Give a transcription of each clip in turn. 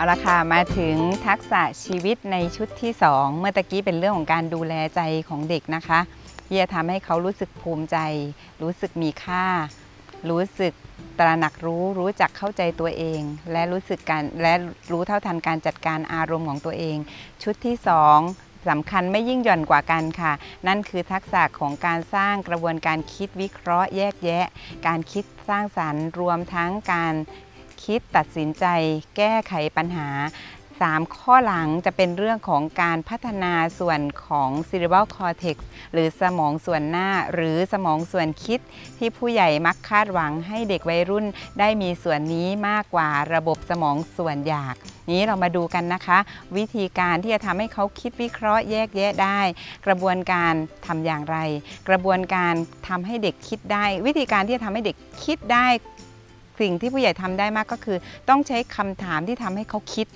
เอาละค่ะมาถึงทักษะชีวิตในชุดที่ 2 เมื่อตะกี้เป็นเรื่องของการดูแลใจของเด็กนะคะที่จะทำให้เขารู้สึกภูมิใจ รู้สึกมีค่า รู้สึกตระหนักรู้รู้จักเข้าใจตัวเอง และรู้สึกการและรู้เท่าทันการจัดการอารมณ์ของตัวเอง ชุดที่ 2สำคัญไม่ยิ่งหย่อนกว่ากันค่ะ นั่นคือทักษะของการสร้างกระบวนการคิดวิเคราะห์แยกแยะ การคิดสร้างสรรค์รวมทั้งการ คิดตัดสินใจแก้ไขปัญหา 3 ข้อหลังจะเป็นเรื่องของการพัฒนาส่วนของ cerebral cortex หรือสมองส่วนหน้า หรือสมองส่วนคิด ที่ผู้ใหญ่มักคาดหวังให้เด็กวัยรุ่นได้มีส่วนนี้มากกว่าระบบสมองส่วนอยากนี้เรามาดูกันนะคะ วิธีการที่จะทำให้เขาคิดวิเคราะห์แยกแยะได้ กระบวนการทำอย่างไร กระบวนการทำให้เด็กคิดได้ วิธีการที่จะทำให้เด็กคิดได้ สิ่งที่ผู้ใหญ่ทำได้มากก็คือ ต้องใช้คำถามที่ทำให้เขาคิด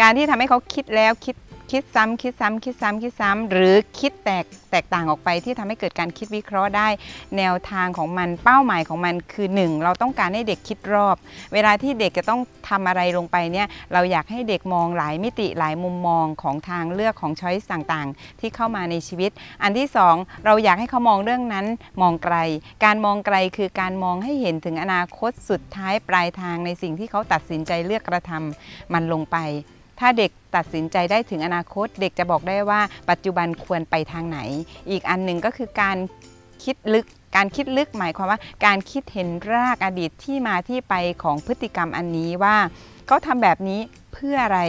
การที่ทำให้เขาคิดแล้วคิด คิดซ้ำคิดซ้ำคิดซ้ำคิดซ้ำหรือคิดแตกแตกต่างออกไปที่ทำให้เกิดการคิดวิเคราะห์ได้ แนวทางของมันเป้าหมายของมันคือ 1 เราต้องการให้เด็กคิดรอบ เวลาที่เด็กจะต้องทำอะไรลงไปเนี่ยเราอยากให้เด็กมองหลายมิติหลายมุมมองของทางเลือกของช้อยส์ต่างๆ ที่เข้ามาในชีวิต อันที่ 2 เราอยากให้เขามองเรื่องนั้นมองไกล การมองไกลคือการมองให้เห็นถึงอนาคตสุดท้ายปลายทางในสิ่งที่เขาตัดสินใจเลือกกระทำมันลงไป ถ้าเด็กตัดสินใจได้ถึงอนาคต เด็กจะบอกได้ว่าปัจจุบันควรไปทางไหน อีกอันหนึ่งก็คือการคิดลึกการคิดลึกหมายความว่า การคิดเห็นรากอดีตที่มาที่ไปของพฤติกรรมอันนี้ว่าเขาทำแบบนี้เพื่ออะไร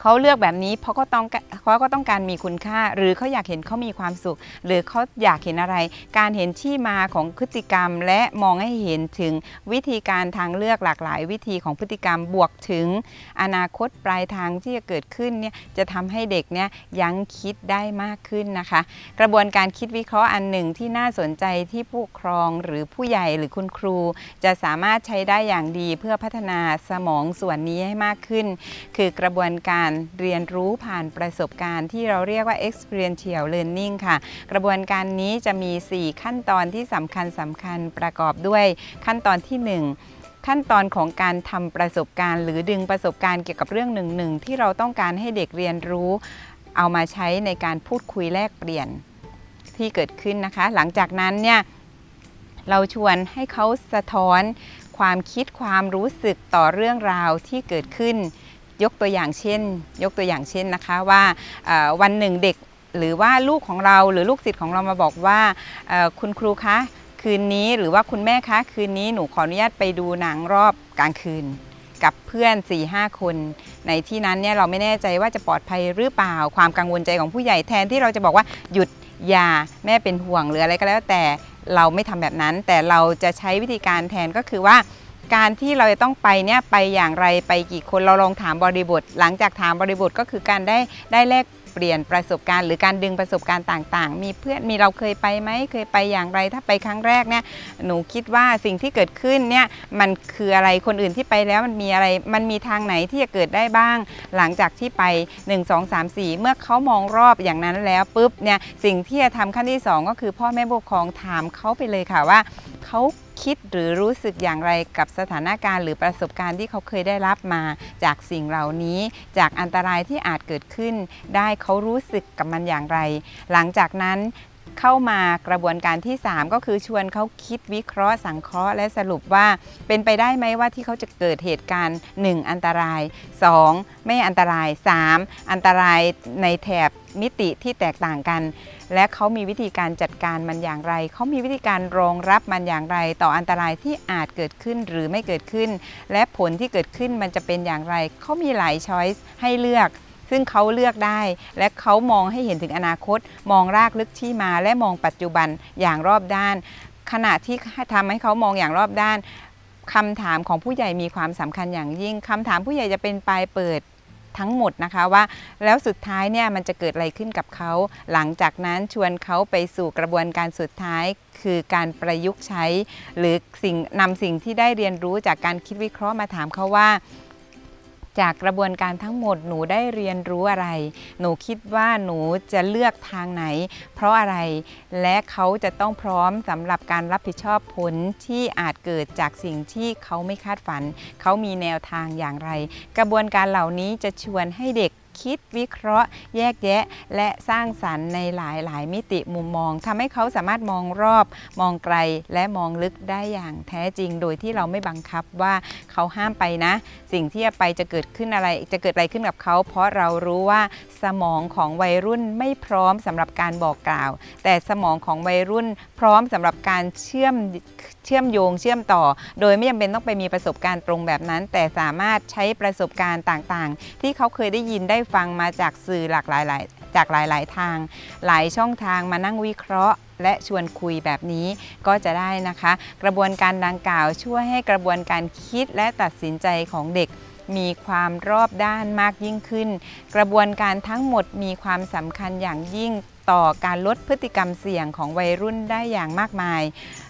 เขาเลือกแบบนี้เพราะก็ต้องเขาก็ต้องการมีคุณค่า หรือเขาอยากเห็นเขามีความสุข หรือเขาอยากเห็นอะไร การเห็นที่มาของพฤติกรรม และมองให้เห็นถึงวิธีการทางเลือกหลากหลาย วิธีของพฤติกรรมบวกถึง อนาคตปลายทางที่จะเกิดขึ้นเนี่ยจะทำให้เด็กเนี่ยยั้งคิดได้มากขึ้นนะคะ กระบวนการคิดวิเคราะห์อันหนึ่งที่น่าสนใจที่ผู้ปกครองหรือผู้ใหญ่หรือคุณครู จะสามารถใช้ได้อย่างดีเพื่อพัฒนาสมองส่วนนี้ให้มากขึ้น คือกระบวนการเรียนรู้ผ่านประสบการณ์ที่เราเรียกว่า experiential learning ค่ะ กระบวนการนี้จะมี 4 ขั้นตอนที่สำคัญสำคัญประกอบด้วยขั้นตอนที่ 1ขั้นตอนของการทำประสบการณ์ หรือดึงประสบการณ์เกี่ยวกับเรื่องหนึ่งหนึ่งที่เราต้องการให้เด็กเรียนรู้ เอามาใช้ในการพูดคุยแลกเปลี่ยนที่เกิดขึ้นนะคะ หลังจากนั้นเนี่ยเราชวนให้เขาสะท้อนความคิดความรู้สึกต่อเรื่องราวที่เกิดขึ้น ยกตัวอย่างเช่น ยกตัวอย่างเช่นนะคะว่าวันหนึ่งเด็กหรือว่าลูกของเราหรือลูกศิษย์ของเรามาบอกว่าคุณครูคะคืนนี้หรือว่าคุณแม่คะคืนนี้หนูขออนุญาตไปดูหนังรอบกลางคืน กับเพื่อน4ี่ห้าคน ในที่นั้นเนี่ยเราไม่แน่ใจว่าจะปลอดภัยหรือเปล่าความกังวลใจของผู้ใหญ่แทนที่เราจะบอกว่าหยุดอย่าแม่เป็นห่วงหรืออะไรก็แล้วแต่เราไม่ทำแบบนั้น แต่เราจะใช้วิธีการแทนก็คือว่า การที่เราจะต้องไปเนี่ยไปอย่างไรไปกี่คนเราลองถามบริบท หลังจากถามบริบทก็คือการได้ได้แลกเปลี่ยนประสบการณ์หรือการดึงประสบการณ์ต่าง ๆ มีเพื่อนมีเราเคยไปไหมเคยไปอย่างไร ถ้าไปครั้งแรกเนี่ยหนูคิดว่าสิ่งที่เกิดขึ้นเนี่ยมันคืออะไรคนอื่นที่ไปแล้วมันมีอะไร มันมีทางไหนที่จะเกิดได้บ้าง หลังจากที่ไป 1 2 3 4 เมื่อเขามองรอบอย่างนั้นแล้วปุ๊บเนี่ยสิ่งที่จะทำขั้นที่ 2 ก็คือพ่อแม่ผู้ปกครองถามเขาไปเลยค่ะว่าเขา คิดหรือรู้สึกอย่างไรกับสถานการณ์หรือประสบการณ์ที่เขาเคยได้รับมา จากสิ่งเหล่านี้ จากอันตรายที่อาจเกิดขึ้น ได้เขารู้สึกกับมันอย่างไร หลังจากนั้น เข้ามากระบวนการที่ 3 ก็คือชวนเขาคิดวิเคราะห์สังเคราะห์ และสรุปว่าเป็นไปได้ไหมว่าที่เขาจะเกิดเหตุการณ์ 1 อันตราย 2 ไม่อันตราย 3 อันตรายในแถบมิติที่แตกต่างกัน และเขามีวิธีการจัดการมันอย่างไร เขามีวิธีการรองรับมันอย่างไร ต่ออันตรายที่อาจเกิดขึ้นหรือไม่เกิดขึ้น และผลที่เกิดขึ้นมันจะเป็นอย่างไร เขามีหลายช้อยส์ให้เลือก ซึ่งเขาเลือกได้ และเขามองให้เห็นถึงอนาคต มองรากลึกที่มาและมองปัจจุบันอย่างรอบด้าน ขณะที่ทำให้เขามองอย่างรอบด้านคำถามของผู้ใหญ่มีความสำคัญอย่างยิ่งคำถามผู้ใหญ่จะเป็นปลายเปิดทั้งหมดนะคะว่า แล้วสุดท้ายเนี่ยมันจะเกิดอะไรขึ้นกับเขา หลังจากนั้นชวนเขาไปสู่กระบวนการสุดท้าย คือการประยุกต์ใช้ หรือสิ่งนำสิ่งที่ได้เรียนรู้จากการคิดวิเคราะห์มาถามเขาว่า จากกระบวนการทั้งหมดหนูได้เรียนรู้อะไร หนูคิดว่าหนูจะเลือกทางไหน เพราะอะไร และเขาจะต้องพร้อมสำหรับการรับผิดชอบผลที่อาจเกิดจากสิ่งที่เขาไม่คาดฝัน เขามีแนวทางอย่างไร กระบวนการเหล่านี้จะชวนให้เด็ก คิดวิเคราะห์ แยกแยะ และสร้างสรรค์ในหลายหลายมิติมุมมองทำให้เขาสามารถมองรอบ มองไกลและมองลึกได้อย่างแท้จริง โดยที่เราไม่บังคับว่าเขาห้ามไปนะ สิ่งที่จะไปจะเกิดขึ้นอะไร จะเกิดอะไรขึ้นกับเขา เพราะเรารู้ว่าสมองของวัยรุ่นไม่พร้อมสำหรับการบอกกล่าว แต่สมองของวัยรุ่นพร้อมสำหรับการเชื่อม เชื่อมโยงเชื่อมต่อ โดยไม่จำเป็นต้องไปมีประสบการณ์ตรงแบบนั้น แต่สามารถใช้ประสบการณ์ต่างๆ ที่เขาเคยได้ยินได้ฟังมาจากสื่อหลากหลายจากหลาย ๆ ทาง หลายช่องทางมานั่งวิเคราะห์ และชวนคุยแบบนี้ก็จะได้นะคะ กระบวนการดังกล่าวช่วยให้กระบวนการคิดและตัดสินใจของเด็กมีความรอบด้านมากยิ่งขึ้น กระบวนการทั้งหมดมีความสำคัญอย่างยิ่ง ต่อการลดพฤติกรรมเสี่ยงของวัยรุ่นได้อย่างมากมาย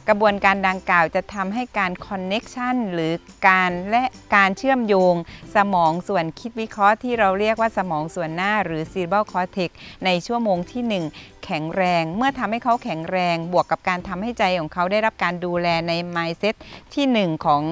กระบวนการดังกล่าวจะทำให้การคอนเน็กชันหรือการและการเชื่อมโยง สมองส่วนคิดวิเคราะห์ที่เราเรียกว่าสมองส่วนหน้าหรือ cerebral cortex ในชั่วโมงที่ 1 แข็งแรง เมื่อทำให้เขาแข็งแรง บวกกับการทำให้ใจของเขาได้รับการดูแลใน mindset ที่ 1 ของ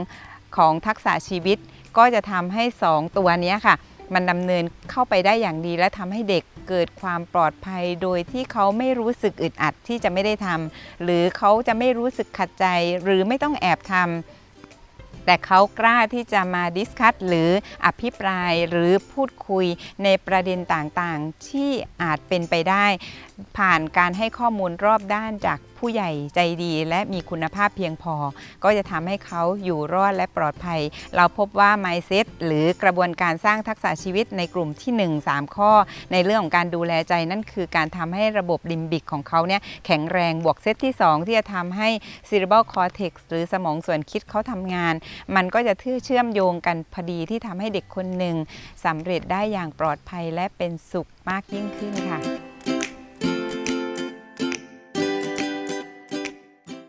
ของทักษะชีวิต ก็จะทำให้ 2 ตัวนี้ค่ะ มันดำเนินเข้าไปได้อย่างดี และทำให้เด็กเกิดความปลอดภัย โดยที่เขาไม่รู้สึกอึดอัดที่จะไม่ได้ทำหรือเขาจะไม่รู้สึกขัดใจ หรือไม่ต้องแอบทำแต่เขากล้าที่จะมาดิสคัตหรืออภิปรายหรือพูดคุยในประเด็นต่างๆ ที่อาจเป็นไปได้ ผ่านการให้ข้อมูลรอบด้านจากผู้ใหญ่ใจดีและมีคุณภาพเพียงพอ ก็จะทำให้เขาอยู่รอดและปลอดภัย เราพบว่า mindset หรือกระบวนการสร้างทักษะชีวิตในกลุ่มที่ 1 3 ข้อ ในเรื่องของการดูแลใจนั่นคือการทำให้ระบบลิมบิกของเขาเนี่ยแข็งแรงบวกเซตที่ 2 ที่จะทำให้ cerebral cortex หรือสมองส่วนคิดเขาทำงาน มันก็จะเชื่อมโยงกันพอดีที่ทำให้เด็กคนหนึ่งสำเร็จได้อย่างปลอดภัยและเป็นสุขมากยิ่งขึ้นค่ะ